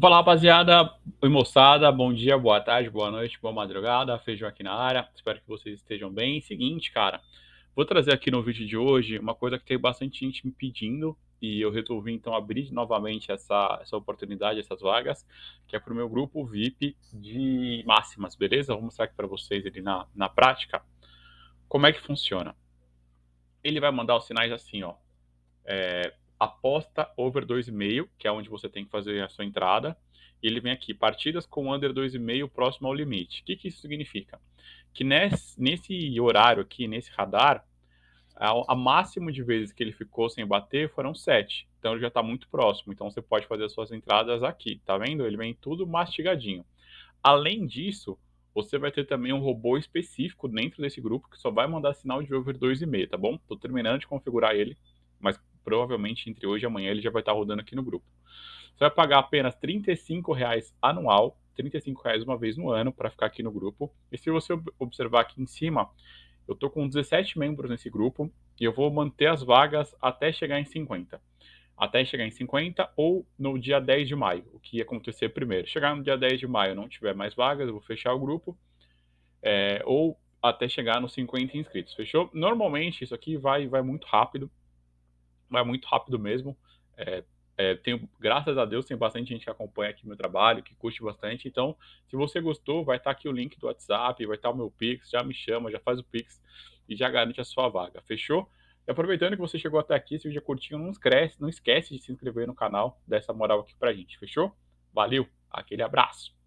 Fala rapaziada, oi moçada, bom dia, boa tarde, boa noite, boa madrugada, feijão aqui na área, espero que vocês estejam bem. Seguinte, cara, vou trazer aqui no vídeo de hoje uma coisa que tem bastante gente me pedindo e eu resolvi então abrir novamente essa, essa oportunidade, essas vagas, que é para o meu grupo VIP de máximas, beleza? Vou mostrar aqui para vocês ele na, na prática. Como é que funciona. Ele vai mandar os sinais assim, ó, é, aposta over 2,5, que é onde você tem que fazer a sua entrada. E ele vem aqui, partidas com under 2,5 próximo ao limite. O que, que isso significa? Que nesse, nesse horário aqui, nesse radar, a, a, máximo de vezes que ele ficou sem bater foram 7. Então ele já está muito próximo. Então você pode fazer as suas entradas aqui, tá vendo? Ele vem tudo mastigadinho. Além disso, você vai ter também um robô específico dentro desse grupo que só vai mandar sinal de over 2,5, tá bom? Estou terminando de configurar ele, mas provavelmente entre hoje e amanhã ele já vai estar rodando aqui no grupo. Você vai pagar apenas R$ reais anual, R$ reais uma vez no ano para ficar aqui no grupo. E se você observar aqui em cima, eu estou com 17 membros nesse grupo e eu vou manter as vagas até chegar em 50. Até chegar em 50 ou no dia 10 de maio, o que ia acontecer primeiro. Chegar no dia 10 de maio não tiver mais vagas, eu vou fechar o grupo. É, ou até chegar nos 50 inscritos, fechou? Normalmente isso aqui vai, vai muito rápido, vai muito rápido mesmo. É, é, tenho, graças a Deus, tem bastante gente que acompanha aqui meu trabalho, que curte bastante. Então, se você gostou, vai estar aqui o link do WhatsApp, vai estar o meu Pix, já me chama, já faz o Pix e já garante a sua vaga. Fechou? E aproveitando que você chegou até aqui, se o vídeo é curtinho, não esquece, não esquece de se inscrever no canal, dessa moral aqui pra gente. Fechou? Valeu, aquele abraço.